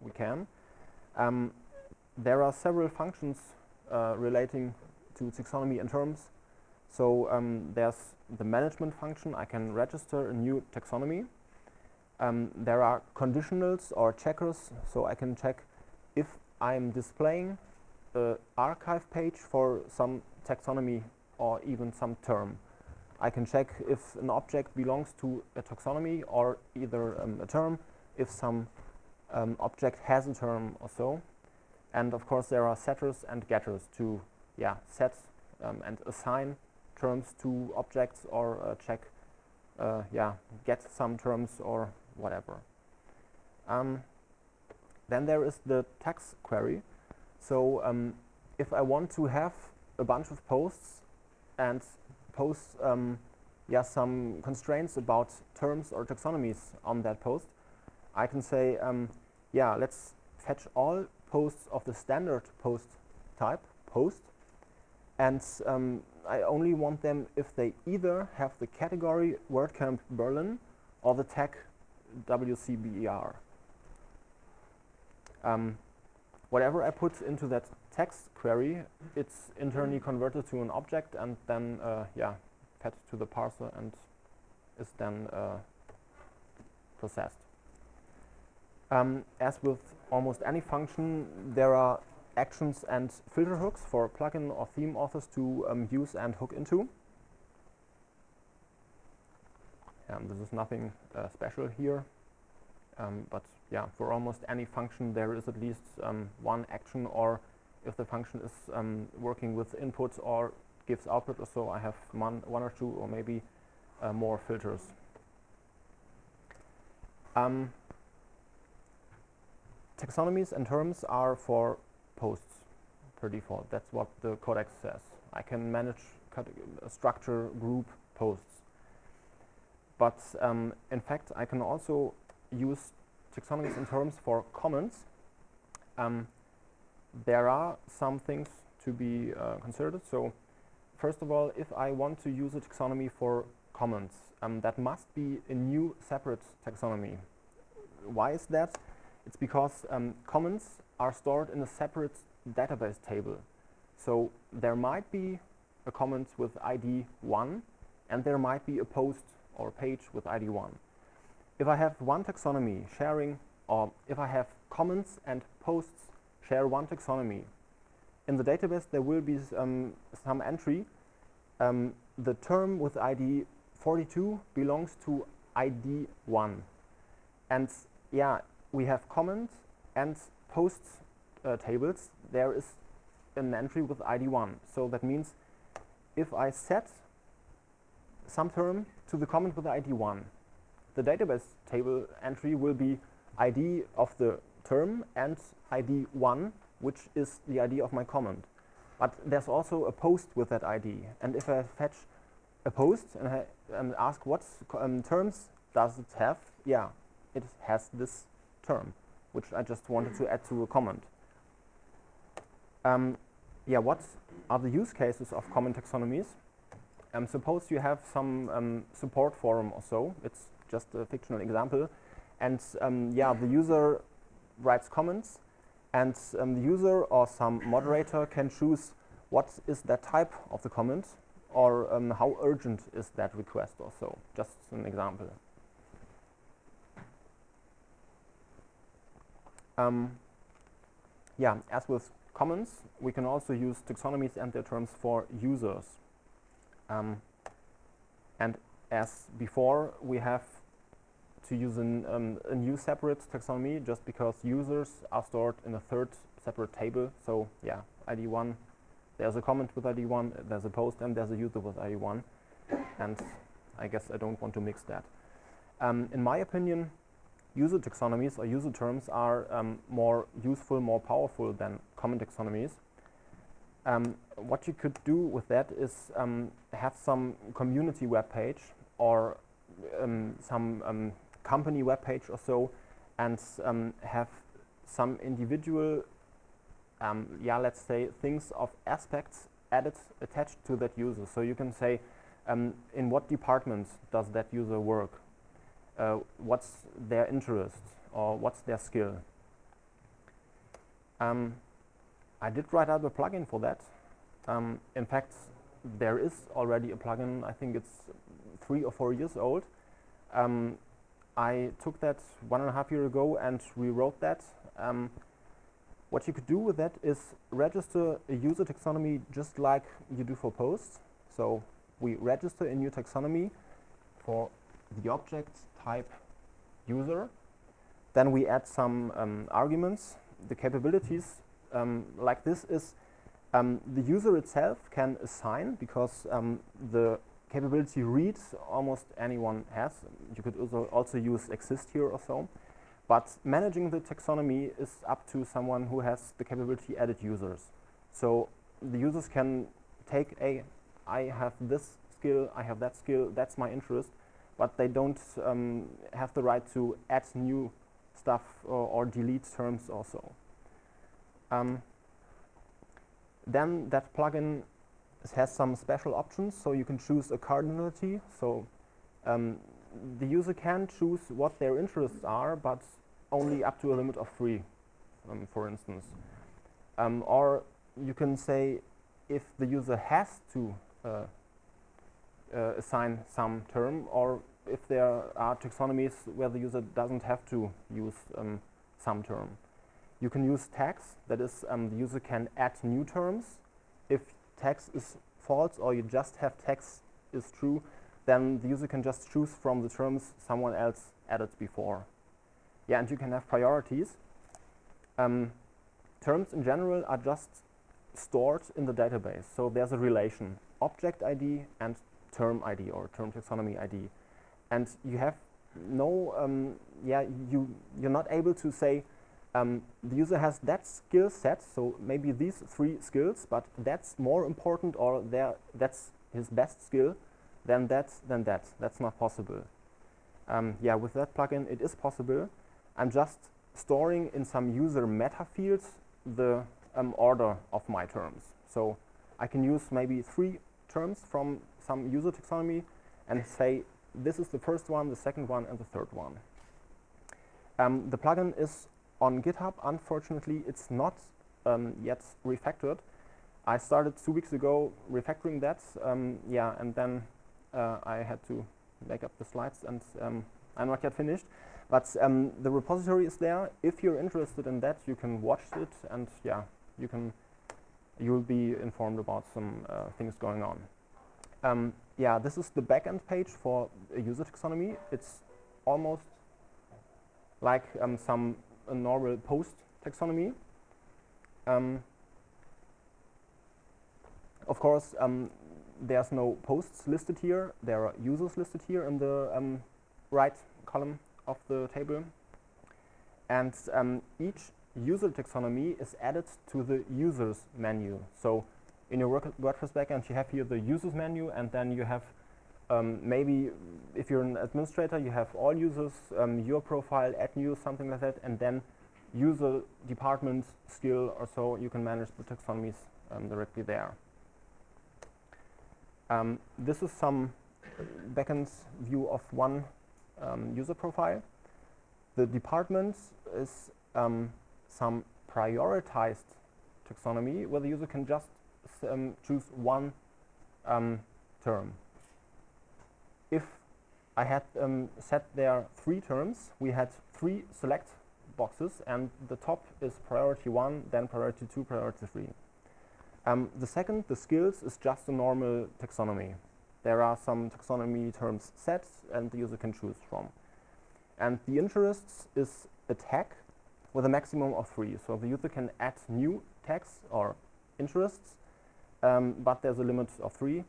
we can. Um, there are several functions uh, relating to taxonomy and terms. So um, there's the management function. I can register a new taxonomy. Um, there are conditionals or checkers. So I can check if I'm displaying an archive page for some taxonomy or even some term. I can check if an object belongs to a taxonomy or either um, a term, if some um, object has a term or so. And of course there are setters and getters to yeah, set um, and assign terms to objects or uh, check, uh, yeah, get some terms or whatever. Um, then there is the tax query. So um, if I want to have a bunch of posts and post um, yeah, some constraints about terms or taxonomies on that post, I can say, um, yeah, let's fetch all posts of the standard post type, post, and um, I only want them if they either have the category WordCamp Berlin or the tag WCBER. Um, whatever I put into that tax query, it's internally converted to an object and then, uh, yeah, fed to the parser and is then uh, processed. Um, as with almost any function, there are actions and filter hooks for plugin or theme authors to um, use and hook into. Um, this is nothing uh, special here, um, but yeah, for almost any function there is at least um, one action or if the function is um, working with inputs or gives output or so, I have one, one or two or maybe uh, more filters. Um, taxonomies and terms are for posts per default. That's what the codex says. I can manage structure group posts. But um, in fact, I can also use taxonomies and terms for comments. Um, there are some things to be uh, considered. So first of all, if I want to use a taxonomy for comments, um, that must be a new separate taxonomy. Why is that? It's because um, comments are stored in a separate database table. So there might be a comment with ID 1 and there might be a post or a page with ID 1. If I have one taxonomy sharing or if I have comments and posts share one taxonomy, in the database there will be um, some entry. Um, the term with ID 42 belongs to ID 1. And yeah, we have comments and posts uh, tables. There is an entry with ID 1. So that means if I set some term to the comment with ID 1, the database table entry will be ID of the term and ID 1, which is the ID of my comment. But there's also a post with that ID. And if I fetch a post and, I, and ask what um, terms does it have, yeah, it has this term, which I just wanted to add to a comment. Um, yeah, what are the use cases of comment taxonomies? Um, suppose you have some um, support forum or so. It's just a fictional example. And um, yeah, the user writes comments and um, the user or some moderator can choose what is that type of the comment or um, how urgent is that request or so. Just an example. Um, yeah, as with comments, we can also use taxonomies and their terms for users. Um, and as before, we have to use an, um, a new separate taxonomy just because users are stored in a third separate table. So yeah, ID1, there's a comment with ID1, there's a post, and there's a user with ID1. And I guess I don't want to mix that. Um, in my opinion, user taxonomies or user terms are um, more useful, more powerful than comment taxonomies. Um, what you could do with that is um, have some community web page or um, some um, company web page or so and um, have some individual, yeah, let's say things of aspects added, attached to that user. So you can say, in what department does that user work? Uh, what's their interest or what's their skill. Um, I did write out a plugin for that. Um, in fact, there is already a plugin. I think it's three or four years old. Um, I took that one and a half year ago and rewrote that. Um, what you could do with that is register a user taxonomy just like you do for posts. So we register a new taxonomy for the object type user. Then we add some um, arguments. The capabilities um, like this is um, the user itself can assign because um, the capability reads almost anyone has. You could also, also use exist here or so. But managing the taxonomy is up to someone who has the capability edit users. So the users can take a, I have this skill, I have that skill, that's my interest, but they don't um, have the right to add new stuff or, or delete terms also. Um, then that plugin has some special options, so you can choose a cardinality. So um, the user can choose what their interests are, but only up to a limit of three, um, for instance. Um, or you can say if the user has to uh, uh, assign some term or if there are taxonomies where the user doesn't have to use um, some term. You can use tags, that is um, the user can add new terms. If tags is false or you just have tags is true, then the user can just choose from the terms someone else added before. Yeah, and you can have priorities. Um, terms in general are just stored in the database. So there's a relation, object ID and term ID or term taxonomy ID. And you have no, um, yeah, you, you're not able to say um, the user has that skill set, so maybe these three skills, but that's more important or that's his best skill than that, than that. That's not possible. Um, yeah, with that plugin it is possible, I'm just storing in some user meta fields the um, order of my terms. So I can use maybe three terms from some user taxonomy and say this is the first one, the second one, and the third one. Um, the plugin is on GitHub. Unfortunately, it's not um, yet refactored. I started two weeks ago refactoring that, um, yeah, and then uh, I had to make up the slides, and um, I'm not yet finished. But um, the repository is there. If you're interested in that, you can watch it, and yeah, you can you'll be informed about some uh, things going on. Yeah, this is the backend page for a user taxonomy. It's almost like um, some normal post taxonomy. Um, of course, um, there's no posts listed here. There are users listed here in the um, right column of the table. And um, each user taxonomy is added to the users menu. So in your WordPress backend, you have here the users menu, and then you have um, maybe if you're an administrator, you have all users, um, your profile, add new, something like that, and then user department skill or so, you can manage the taxonomies um, directly there. Um, this is some backend view of one um, user profile. The department is um, some prioritized taxonomy where the user can just um, choose one um, term. If I had um, set there three terms, we had three select boxes and the top is priority one, then priority two, priority three. Um, the second, the skills, is just a normal taxonomy. There are some taxonomy terms set and the user can choose from. And the interests is a tag with a maximum of three. So the user can add new tags or interests, um, but there's a limit of three.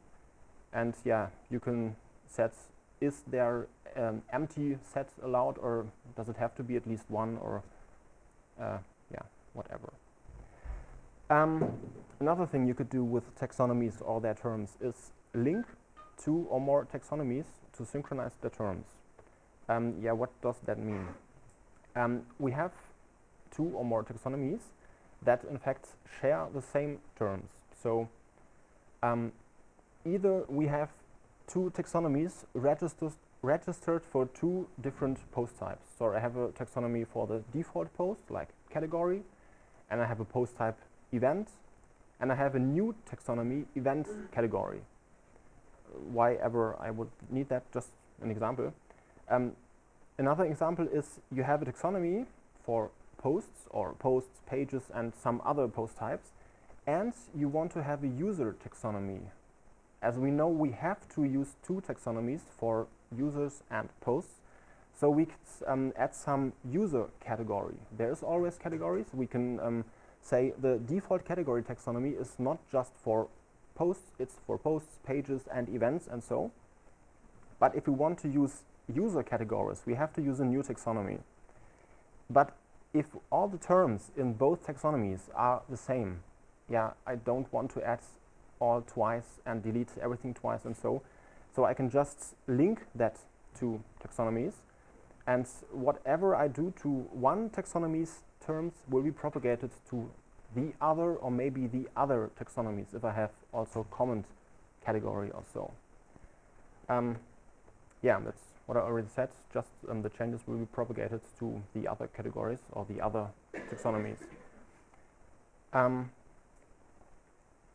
And yeah, you can set, is there um, empty set allowed or does it have to be at least one or uh, yeah, whatever. Um, another thing you could do with taxonomies or their terms is link two or more taxonomies to synchronize the terms. Um, yeah, what does that mean? Um, we have two or more taxonomies that in fact share the same terms. So um, either we have two taxonomies registered registered for two different post types. So I have a taxonomy for the default post, like category, and I have a post type event, and I have a new taxonomy event category. Why ever I would need that, just an example. Um, another example is you have a taxonomy for posts or posts, pages, and some other post types, and you want to have a user taxonomy. As we know, we have to use two taxonomies for users and posts. So we could um, add some user category. There is always categories. We can um, say the default category taxonomy is not just for posts, it's for posts, pages, and events, and so. But if we want to use user categories, we have to use a new taxonomy. But if all the terms in both taxonomies are the same, yeah, I don't want to add all twice and delete everything twice and so. So I can just link that to taxonomies and whatever I do to one taxonomy's terms will be propagated to the other or maybe the other taxonomies if I have also comment category or so. Um, yeah, that's what I already said, just um, the changes will be propagated to the other categories or the other taxonomies. Um,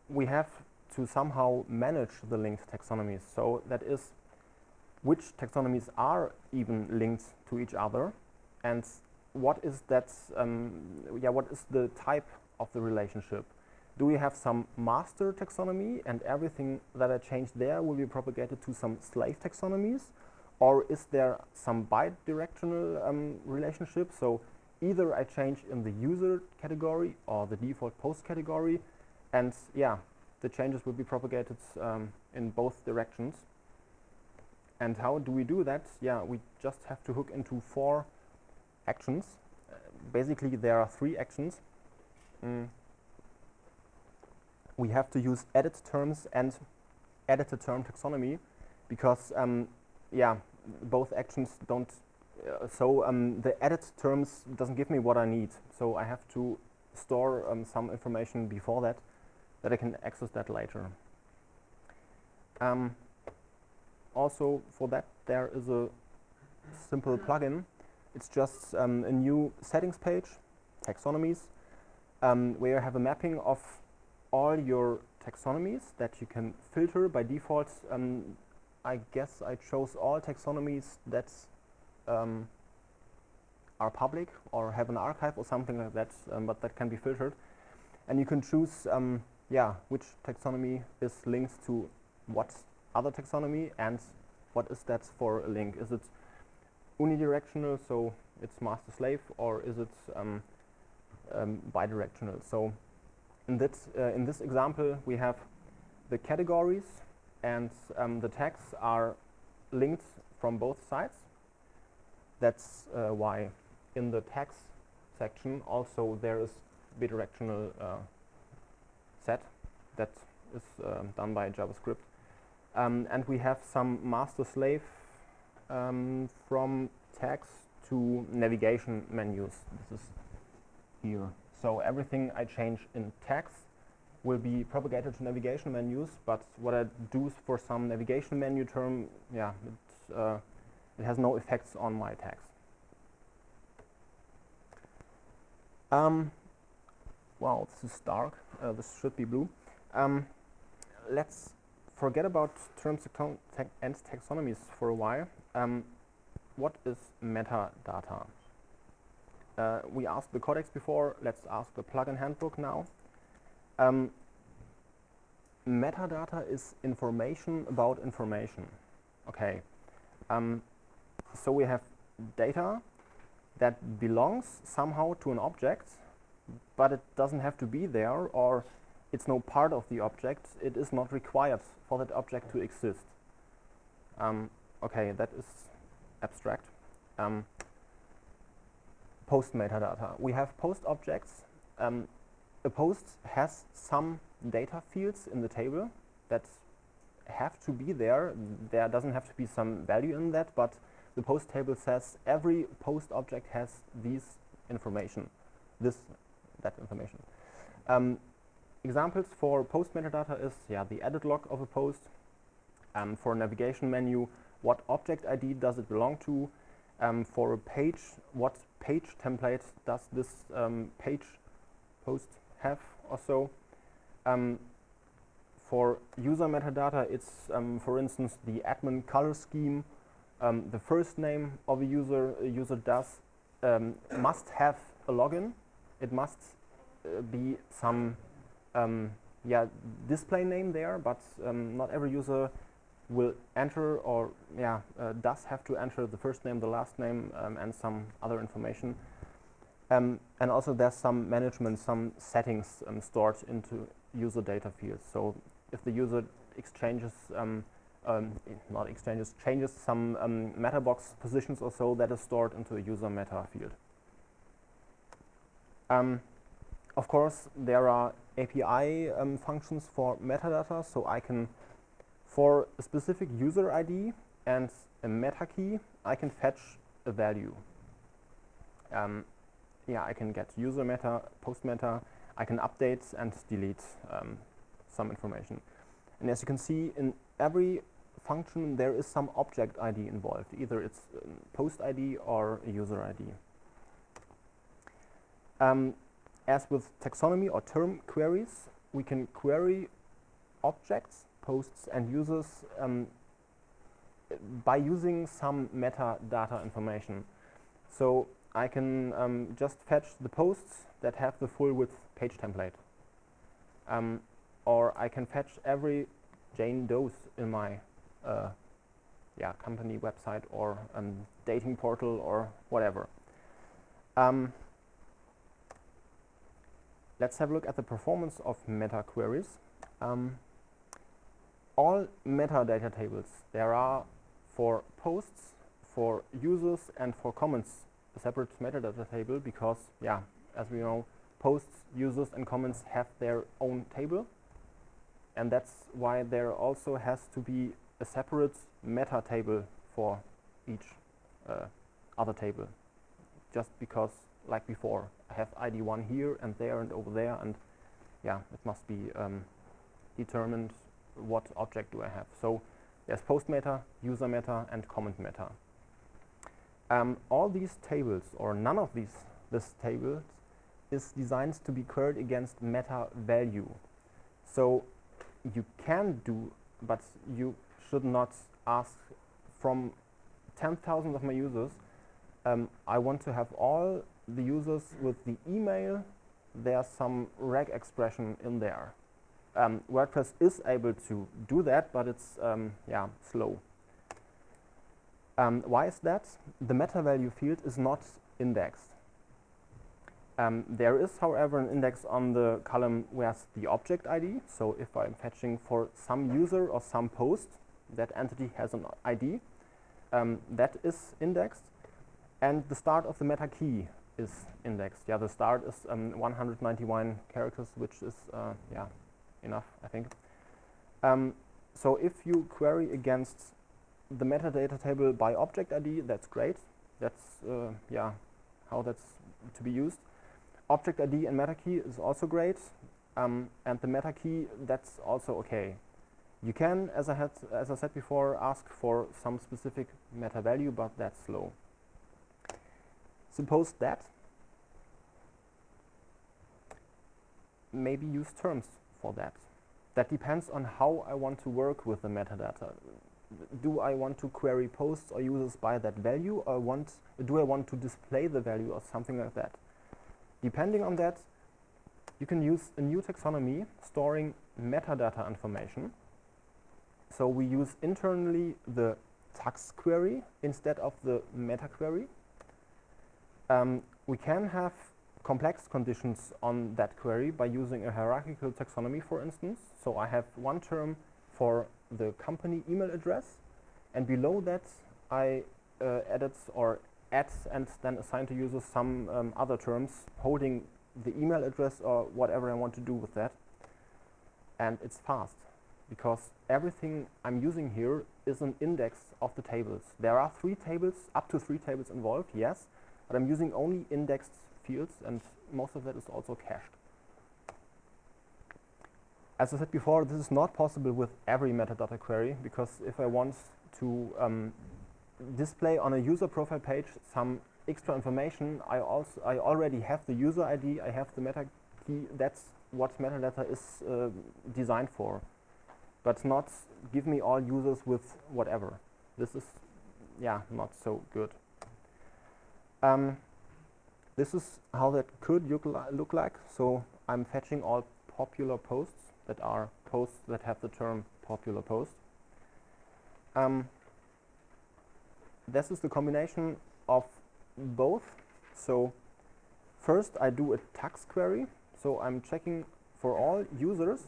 we have to somehow manage the linked taxonomies. So that is which taxonomies are even linked to each other and what is that, um, yeah, what is the type of the relationship? Do we have some master taxonomy and everything that I change there will be propagated to some slave taxonomies? Or is there some bidirectional um, relationship? So either I change in the user category or the default post category, and yeah, the changes will be propagated um, in both directions. And how do we do that? Yeah, we just have to hook into four actions. Uh, basically, there are three actions. Mm. We have to use edit terms and edited term taxonomy because um, yeah, both actions don't, uh, so um, the edit terms doesn't give me what I need. So I have to store um, some information before that, that I can access that later. Um, also for that there is a simple plugin. It's just um, a new settings page, taxonomies, um, where you have a mapping of all your taxonomies that you can filter by default um, I guess I chose all taxonomies that um, are public or have an archive or something like that, um, but that can be filtered. And you can choose, um, yeah, which taxonomy is linked to what other taxonomy and what is that for a link. Is it unidirectional, so it's master-slave, or is it um, um, bidirectional? So in, that, uh, in this example, we have the categories and um, the tags are linked from both sides. That's uh, why in the tags section also there is bidirectional uh, set that is uh, done by JavaScript. Um, and we have some master-slave um, from tags to navigation menus. This is here. So everything I change in tags will be propagated to navigation menus, but what I do for some navigation menu term, yeah, it, uh, it has no effects on my tags. Um, wow, this is dark. Uh, this should be blue. Um, let's forget about terms and taxonomies for a while. Um, what is metadata? Uh, we asked the codex before, let's ask the plugin handbook now. Um, metadata is information about information. Okay. Um, so we have data that belongs somehow to an object, but it doesn't have to be there or it's no part of the object. It is not required for that object to exist. Um, okay, that is abstract. Um, post metadata. We have post objects. Um, a post has some data fields in the table that have to be there. There doesn't have to be some value in that, but the post table says every post object has these information, this, that information. Um, examples for post metadata is yeah, the edit log of a post. Um, for a navigation menu, what object ID does it belong to? Um, for a page, what page template does this um, page post have or so. Um, for user metadata, it's, um, for instance, the admin color scheme, the first name of a user a user does must have a login. It must uh, be some um, yeah display name there, but um, not every user will enter or yeah uh, does have to enter the first name, the last name, um, and some other information. Um, and also there's some management, some settings um, stored into user data fields. So if the user exchanges, um, not exchanges, changes some um, meta box positions or so, that is stored into a user meta field. Um, of course, there are API functions for metadata, so I can, for a specific user ID and a meta key, I can fetch a value. Um, yeah, I can get user meta, post meta, I can update and delete um, some information. And as you can see, in every function there is some object ID involved. Either it's um, post ID or user ID. Um, as with taxonomy or term queries, we can query objects, posts, and users um, by using some metadata information. So I can um, just fetch the posts that have the full width page template. Um, or I can fetch every Jane Doe's in my uh, yeah, company website or um, dating portal or whatever. Let's have a look at the performance of meta queries. Um, all metadata tables there are for posts, for users, and for comments a separate metadata table because, yeah, as we know, posts, users, and comments have their own table. And that's why there also has to be a separate meta table for each uh, other table. Just because, like before, I have ID1 here and there and over there, and yeah, it must be um, determined what object do I have. So there's post meta, user meta, and comment meta. Um, all these tables, or none of these this tables, is designed to be queried against meta value. So you can do, but you should not ask from 10,000 of my users, um, I want to have all the users with the email, there's some reg expression in there. Um, WordPress is able to do that, but it's um, yeah slow. Um, why is that? The meta value field is not indexed. Um, there is, however, an index on the column where's the object ID. So if I'm fetching for some user or some post, that entity has an ID. Um, that is indexed. And the start of the meta key is indexed. Yeah, the start is um, 191 characters, which is uh, yeah enough, I think. Um, so if you query against the metadata table by object ID, that's great. That's uh, yeah, how that's to be used. Object ID and meta key is also great, um, and the meta key that's also okay. You can, as I had, as I said before, ask for some specific meta value, but that's slow. Suppose that maybe use terms for that. That depends on how I want to work with the metadata do I want to query posts or users by that value or want, do I want to display the value or something like that? Depending on that, you can use a new taxonomy storing metadata information. So we use internally the tax query instead of the meta query. Um, we can have complex conditions on that query by using a hierarchical taxonomy, for instance. So I have one term for the company email address and below that I uh, added or add and then assign to users some um, other terms holding the email address or whatever I want to do with that and it's fast because everything I'm using here is an index of the tables. There are three tables, up to three tables involved, yes, but I'm using only indexed fields and most of that is also cached. As I said before, this is not possible with every metadata query because if I want to um, display on a user profile page some extra information, I also I already have the user ID, I have the meta he, that's what metadata is uh, designed for. But not give me all users with whatever. This is, yeah, not so good. Um, this is how that could look, li look like. So I'm fetching all popular posts that are posts that have the term popular post. Um, this is the combination of both. So first I do a tax query. So I'm checking for all users.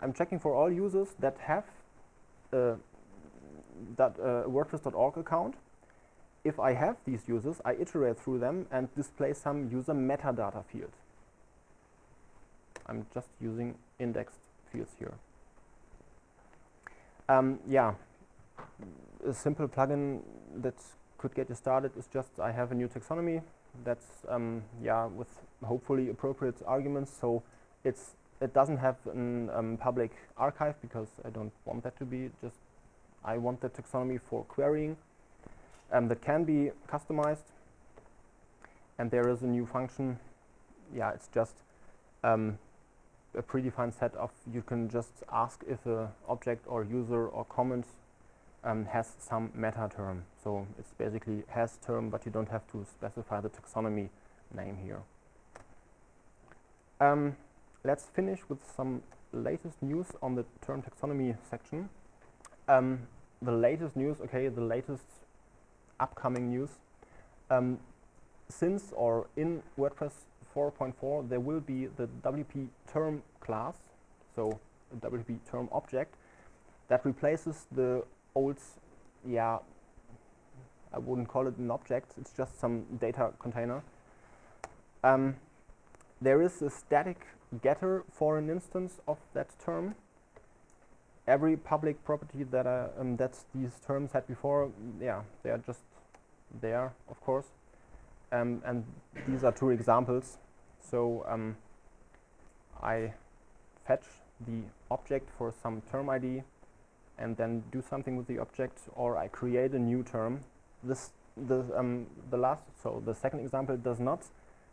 I'm checking for all users that have that uh, WordPress.org account. If I have these users, I iterate through them and display some user metadata field. I'm just using indexed fields here. Um, yeah, a simple plugin that could get you started is just I have a new taxonomy that's um, yeah with hopefully appropriate arguments. So it's it doesn't have a um, public archive because I don't want that to be just I want the taxonomy for querying um, that can be customized and there is a new function yeah it's just um, a predefined set of you can just ask if a object or user or comment um, has some meta term. So it's basically has term, but you don't have to specify the taxonomy name here. Um, let's finish with some latest news on the term taxonomy section. Um, the latest news, okay, the latest upcoming news. Um, since or in WordPress 4.4 there will be the WP term class, so a WP term object that replaces the old, yeah, I wouldn't call it an object, it's just some data container. Um, there is a static getter for an instance of that term. Every public property that uh, um, that these terms had before, yeah, they are just there, of course. Um, and these are two examples. So um, I fetch the object for some term ID and then do something with the object, or I create a new term. This the um, the last so the second example does not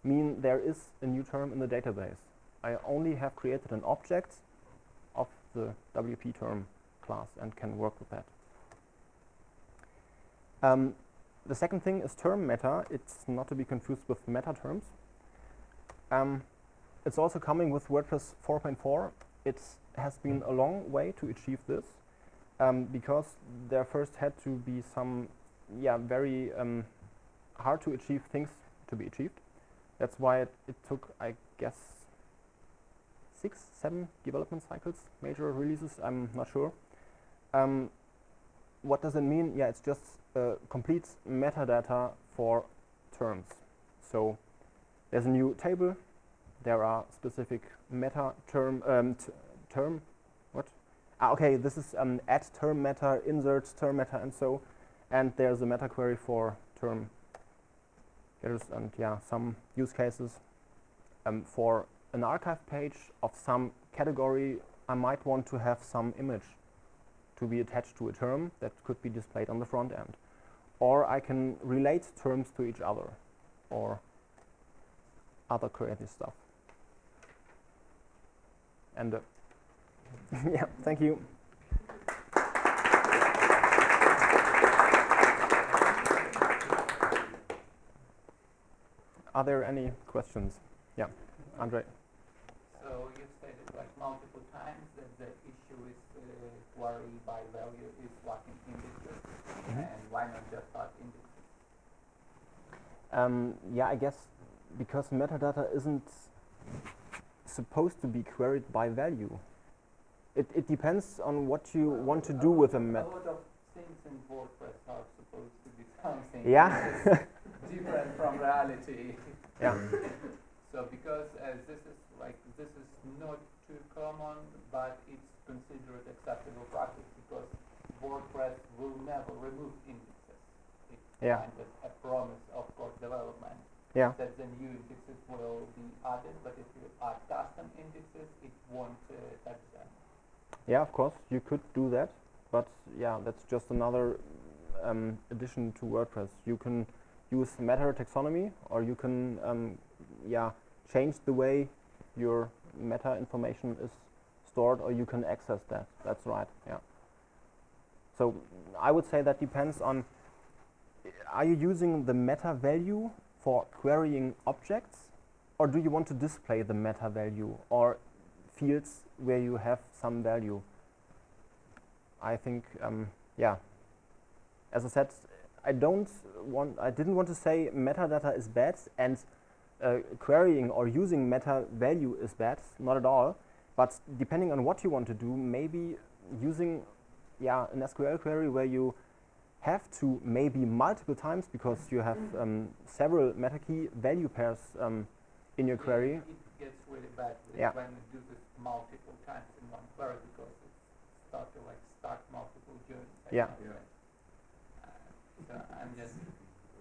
mean there is a new term in the database. I only have created an object the WP term class and can work with that. Um, the second thing is term meta. It's not to be confused with meta terms. Um, it's also coming with WordPress 4.4. It has been a long way to achieve this um, because there first had to be some yeah, very um, hard to achieve things to be achieved. That's why it, it took, I guess, six, seven development cycles, major releases, I'm not sure. Um, what does it mean? Yeah, it's just uh, complete metadata for terms. So there's a new table. There are specific meta term um, term. What? Ah, okay, this is um, add term meta, insert term meta, and so. And there's a meta query for term getters and yeah, some use cases. Um, for an archive page of some category, I might want to have some image to be attached to a term that could be displayed on the front end. Or I can relate terms to each other or other creative stuff. And uh, yeah, thank you. Are there any questions? Yeah, Andre. So you've stated like multiple times that the issue with uh, query by value is lacking indexes, mm -hmm. and why not just add indexes? Um, yeah, I guess because metadata isn't supposed to be queried by value. It, it depends on what you well, want to do with a meta. A lot of things in WordPress are supposed to be something yeah. different from reality. Yeah. so because uh, this is like this is not too common, but it's considered acceptable practice because WordPress will never remove indexes. It's yeah. kind of a promise of course development yeah. that the new indexes will be added, but if you add custom indexes, it won't uh, touch them. Yeah, of course, you could do that, but yeah, that's just another um, addition to WordPress. You can use meta taxonomy, or you can um, yeah change the way your meta information is stored or you can access that. That's right, yeah. So I would say that depends on, are you using the meta value for querying objects or do you want to display the meta value or fields where you have some value? I think, um, yeah, as I said, I don't want, I didn't want to say metadata is bad and uh, querying or using meta value is bad, not at all. But depending on what you want to do, maybe using yeah, an SQL query where you have to maybe multiple times because you have um, several meta key value pairs um, in your Yeah, query. It gets really bad Yeah. when you do this multiple times in one query because it starts to like start multiple journeys. I Yeah. cannot. Uh, so I'm just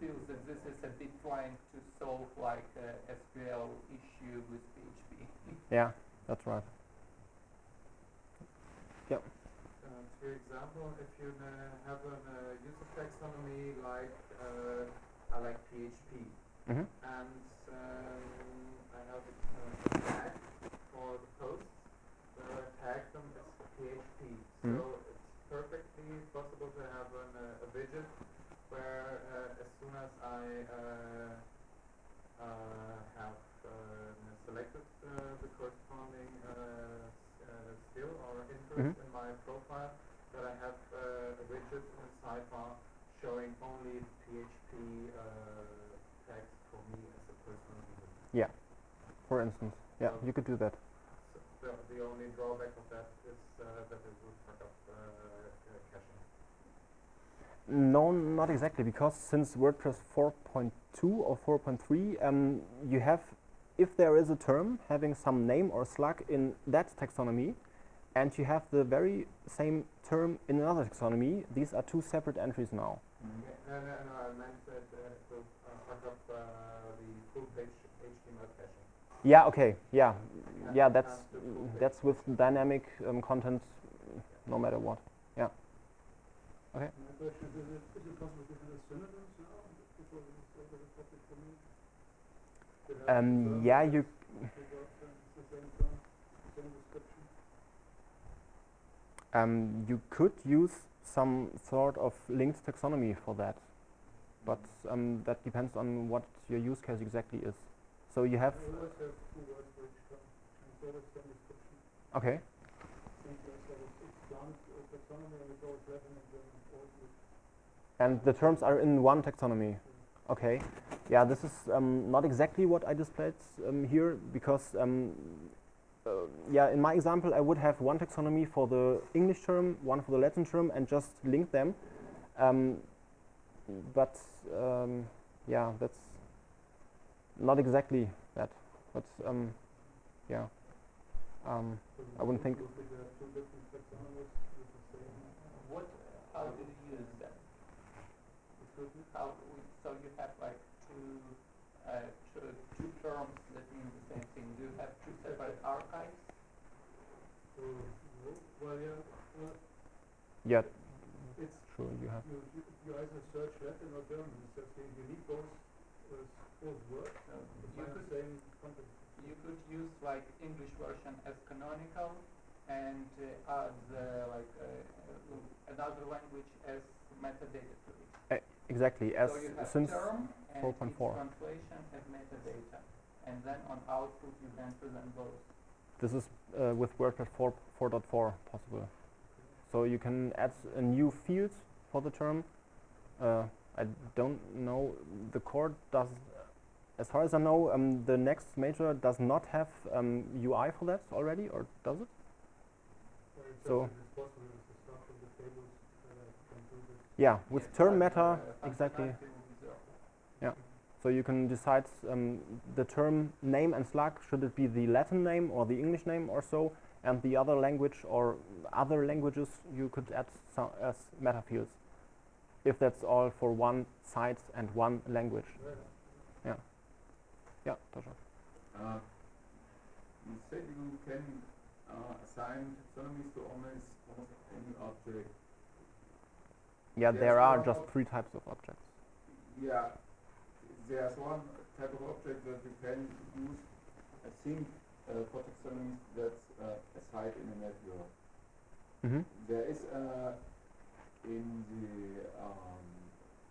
feels that this is a bit trying to solve like a SQL issue with PHP. Yeah, that's right. Um, for example, if you uh, have a uh, user taxonomy like uh, I like PHP, hmm and um, I have a uh, tag for the posts where I tag them as PHP. Mhm. So it's perfectly possible to have an, uh, a widget where uh, as soon as I uh, uh, have uh, selected uh, the corresponding uh, uh, skill or interest Mhm. in my profile, that I have uh, a widget in sidebar showing only PHP uh, tags for me as a personal user. Yeah, for instance, yeah, Um, you could do that. So the, the only drawback of that is uh, that it would fuck up uh, uh, caching. No, not exactly, because since WordPress 4.2 or 4.3, um, you have, if there is a term having some name or slug in that taxonomy, and you have the very same term in another taxonomy, these are two separate entries now. Yeah, no, no, no, I meant that uh, it uh, fuck up uh, the full page HTML caching. Yeah, okay, yeah, Yeah, yeah, that's the that's with dynamic um, content, no matter what. My question is, is it, is it possible to do synonyms now? Because it's a very topic for me. To have Um, terms yeah, that you without saying it's the same term, same description. Um, you could use some sort of linked taxonomy for that, but um, that depends on what your use case exactly is. So you have okay, and the terms are in one taxonomy. Okay, yeah, this is um, not exactly what I displayed um, here because um, uh, yeah, in my example, I would have one taxonomy for the English term, one for the Latin term, and just link them. Um, but um, yeah, that's not exactly that. But um, yeah, um, I wouldn't think- What, how do you use excuse? How, so you have like two, uh, two, two terms that mean the same thing. Do you have two separate archives? So, w- well, yeah, it's, sure you have. you, you, you either search Latin or German, it's just you you need both, uh, both words So you could the same content. You could use like English version as canonical and uh, add uh, like uh, uh, another language as metadata to it. Exactly, as so you have since term and 4.4. its translation as metadata, and then on output you can present both. This is uh, with WordPress 4 4.4 possible. So you can add a new field for the term. Uh, I don't know. The core does, as far as I know, um, the next major does not have um, UI for that already, or does it? So- just, it's possible with the stuff from the tables, uh, can do this. Yeah, with term meta, uh, exactly. functionality will be zero. So you can decide um, the term name and slug, should it be the Latin name or the English name or so, and the other language or other languages you could add so as meta fields. If that's all for one site and one language. Right. Yeah, Tasha. Uh, you said you can uh, assign taxonomies to almost, almost any object. Yeah, There's there are just three types of objects. Yeah, there's one type of object that you can use I think uh, for taxonomies that's uh, a site in a network. hmm There is uh, in the um,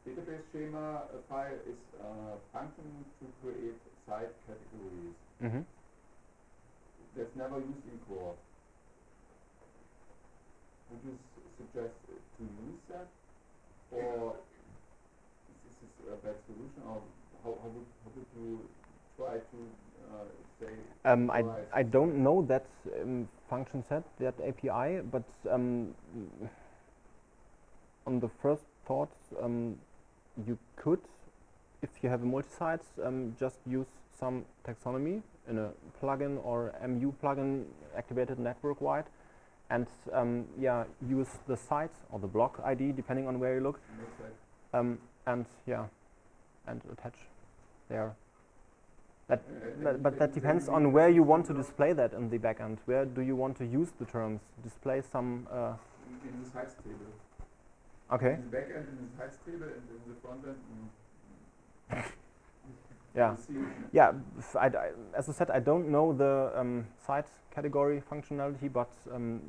database schema a file is a function to create site categories. hmm That's never used in core. Would you s- suggest to use that, or is this a bad solution, or how, how would how would you try to uh, say Um, I, I don't know that um, function set, that API, but um, on the first thought, um, you could, if you have a multi-site, um, just use some taxonomy in a plugin or MU plugin activated network-wide, and um, yeah, use the site or the blog ID depending on where you look, um, and yeah, and attach there. That, but, but that depends on where you want to display that in the backend. Where do you want to use the terms? Display some. Uh, in, the sites table. okay. In the backend, in the sites table, and in the front end. mm, Yeah. Yeah. I I- as I said, I don't know the um, site category functionality, but um,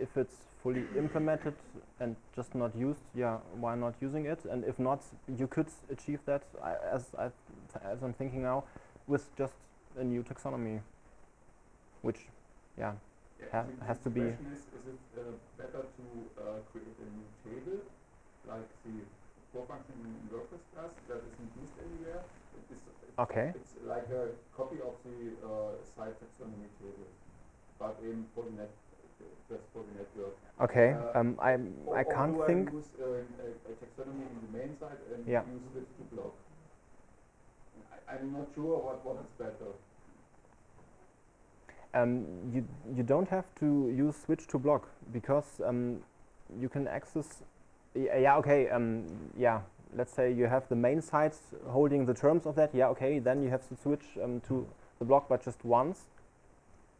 if it's fully implemented and just not used, yeah, why not using it? And if not, you could achieve that as I, as I'm thinking now, with just a new taxonomy, which, yeah, Yeah, Ha- has to be- The question is, is it uh, better to uh, create a new table, like the core function in WordPress does, that isn't used anywhere? It is, it's, Okay. it's like a copy of the uh, site taxonomy table, but in net, okay. Uh, um, I I can't do I think. use uh, a, a taxonomy in the main site and Yeah. use it to block? I, I'm not sure what, what is better. Um, you you don't have to use switch to blog because um, you can access. Yeah, okay. Um, yeah, let's say you have the main site holding the terms of that. Yeah, okay. Then you have to switch um, to the blog, but just once.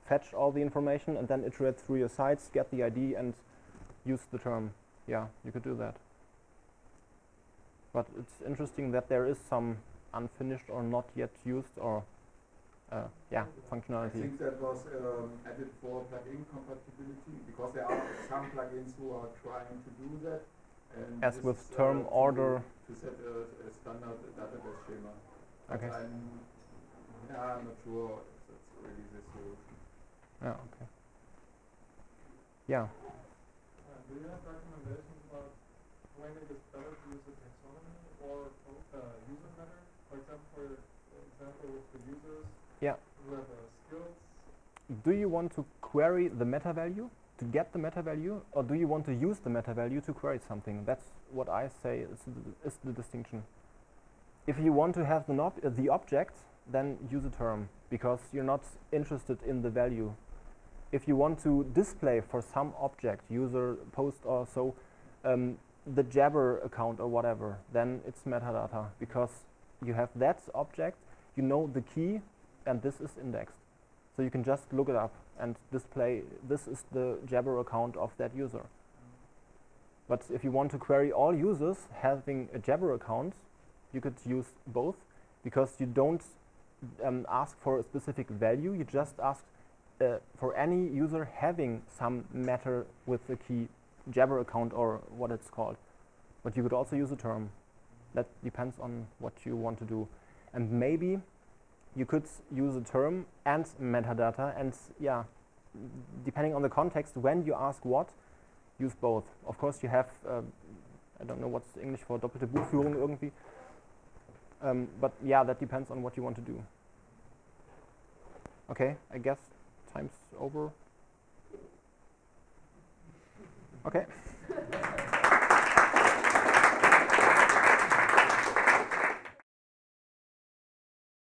Fetch all the information and then iterate through your sites, get the ID, and use the term. Yeah, you could do that. But it's interesting that there is some unfinished or not yet used or uh, yeah functionality. I think that was um, added for plugin compatibility because there are some plugins who are trying to do that. And As with uh, term order. To set a, a standard database schema. Okay. I'm, yeah, I'm not sure if that's really the solution. Yeah, okay. Yeah. Do you have recommendations about when it is better to use a taxonomy or uh, user? For example, for example, with the users Yeah. who have uh, skills. Do you want to query the meta value to get the meta value, or do you want to use the meta value to query something? That's what I say is the, is the distinction. If you want to have the, uh, the object, then use a term because you're not interested in the value. If you want to display for some object, user, post, or so, um, the Jabber account or whatever, then it's metadata because you have that object, you know the key, and this is indexed. So you can just look it up and display this is the Jabber account of that user. But if you want to query all users having a Jabber account, you could use both because you don't um, ask for a specific value, you just ask uh, for any user having some meta with the key Jabber account or what it's called. But you could also use a term. That depends on what you want to do. And maybe you could use a term and metadata and yeah, depending on the context, when you ask what, use both. Of course you have, uh, I don't know what's English for doppelte Buchführung irgendwie. Um, but yeah, that depends on what you want to do. Okay, I guess time's over. Okay.